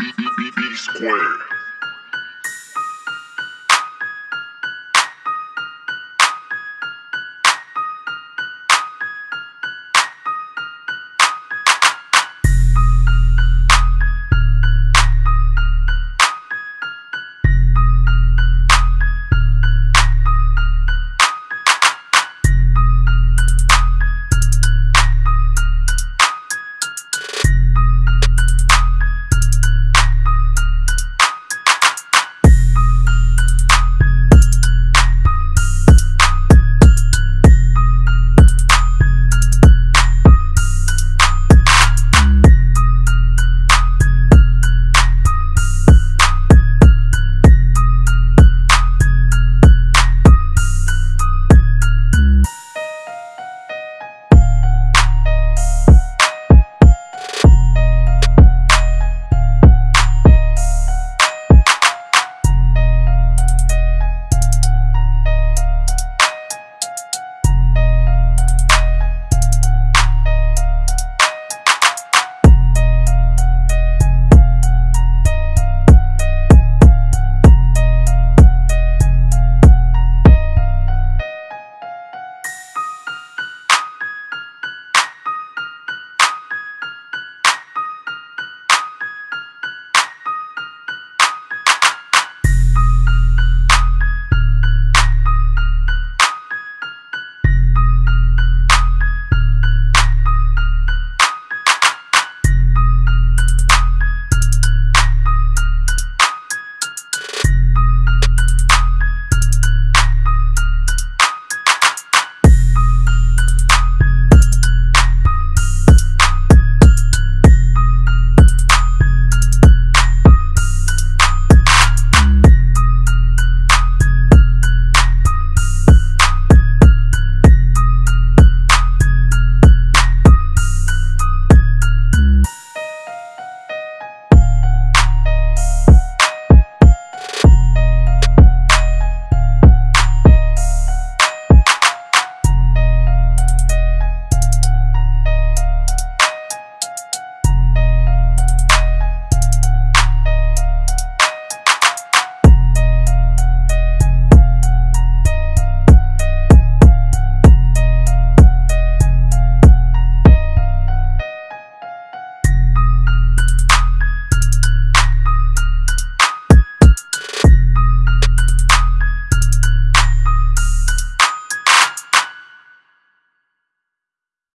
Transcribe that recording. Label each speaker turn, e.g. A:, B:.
A: B B B B squared.